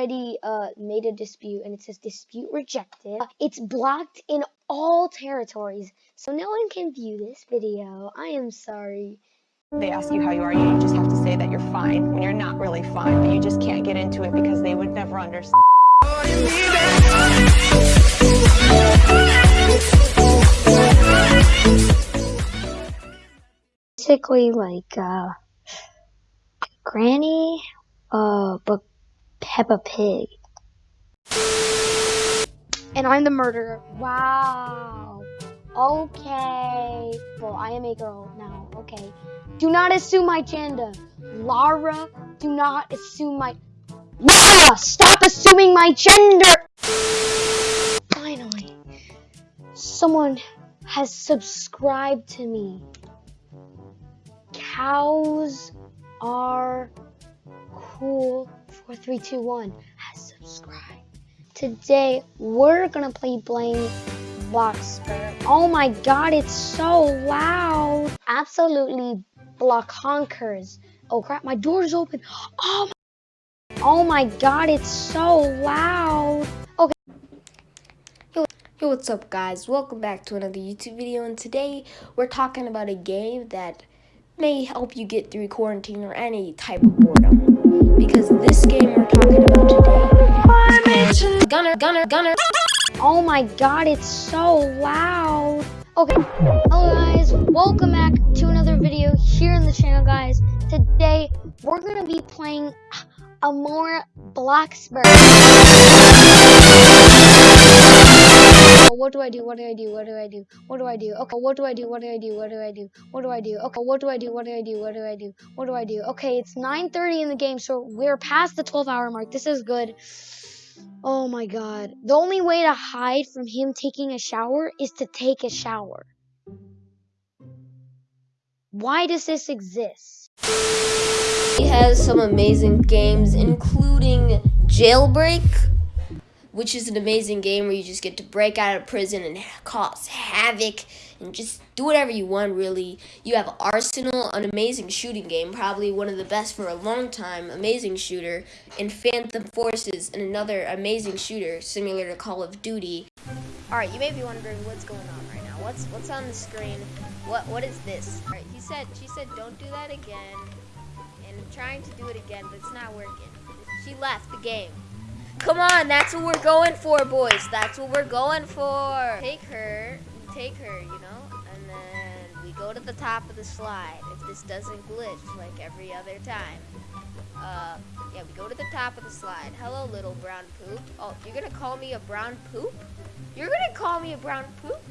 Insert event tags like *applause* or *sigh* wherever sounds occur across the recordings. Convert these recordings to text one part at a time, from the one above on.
already uh, made a dispute and it says dispute rejected. Uh, it's blocked in all territories, so no one can view this video. I am sorry. They ask you how you are, you just have to say that you're fine when you're not really fine, but you just can't get into it because they would never understand. Basically, like, uh, Granny, uh, but Peppa Pig. And I'm the murderer. Wow. Okay. Well, I am a girl now. Okay. Do not assume my gender. Lara, do not assume my... Lara, stop assuming my gender! Finally, someone has subscribed to me. Cows are cool. 4321 has subscribed. Today, we're gonna play Blame Bloxburg. Oh my god, it's so loud. Absolutely block honkers. Oh crap, my door's open. Oh my, oh my god, it's so loud. Okay. Yo, yo, what's up guys? Welcome back to another YouTube video and today we're talking about a game that may help you get through quarantine or any type of boredom. Because this game we're talking about today is called Gunner, Gunner, Gunner. Oh my god, it's so loud. Okay, hello guys, welcome back to another video here in the channel guys. Today, we're gonna be playing Amor Bloxburg. What do I do? What do I do? What do I do? What do I do? Okay, what do I do? What do I do? What do I do? What do I do? Okay, what do I do? What do I do? What do I do? What do I do? Okay, it's 9:30 in the game, so we're past the 12 hour mark. This is good. Oh my god. The only way to hide from him taking a shower is to take a shower. Why does this exist? He has some amazing games, including Jailbreak, which is an amazing game where you just get to break out of prison and cause havoc and just do whatever you want, really. You have Arsenal, an amazing shooting game, probably one of the best for a long time, amazing shooter, and Phantom Forces, and another amazing shooter, similar to Call of Duty. Alright, you may be wondering what's going on right now. What's what's on the screen? What What is this? Alright, he said, she said, don't do that again. And I'm trying to do it again, but it's not working. She left the game. Come on, that's what we're going for, boys. That's what we're going for. Take her, take her, you know, and then we go to the top of the slide. If this doesn't glitch like every other time. Uh, yeah, we go to the top of the slide. Hello, little brown poop. Oh, you're gonna call me a brown poop? You're gonna call me a brown poop?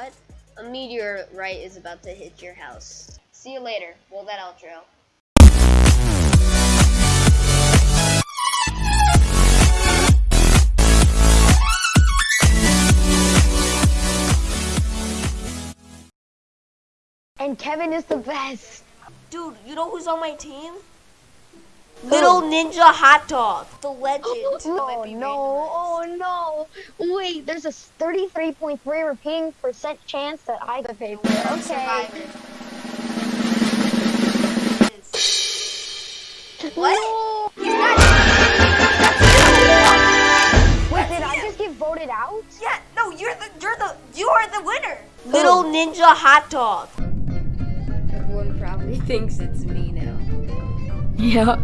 What? A meteorite is about to hit your house. See you later. Roll that outro. And Kevin is the best. Dude, you know who's on my team? Little oh. Ninja Hot Dog, the legend. Oh no, oh no. Wait, there's a 33.3 repeating percent chance that I could pay for it. Okay. What? No. Wait, did I just get voted out? Yeah, no, you're the you're the you are the winner. Oh. Little Ninja Hot Dog. Everyone probably *laughs* thinks it's me now. Yeah.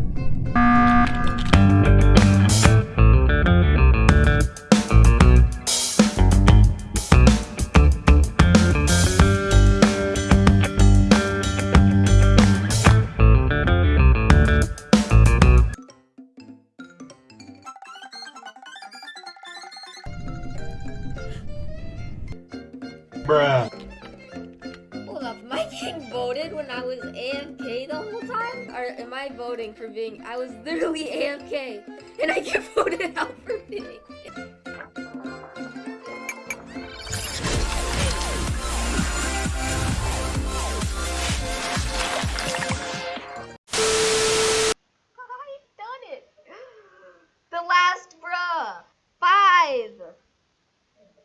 Bruh. Hold up, am I getting voted when I was AFK the whole time? Or am I voting for being, I was literally AFK and I get *laughs* voted out for being!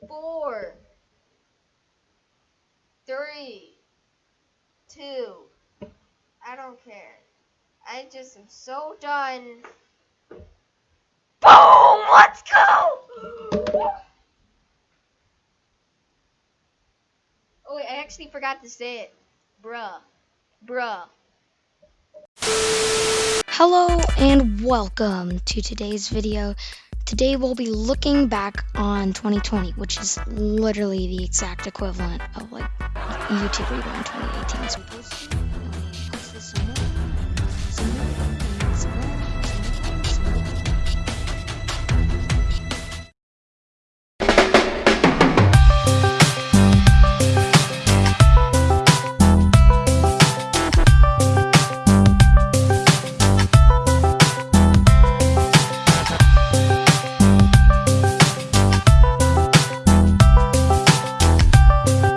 Four! three, two. I don't care. I just am so done. Boom! Let's go! Oh wait, I actually forgot to say it. Bruh. Bruh. Hello and welcome to today's video. Today we'll be looking back on 2020, which is literally the exact equivalent of like YouTube Rewind in 2018. So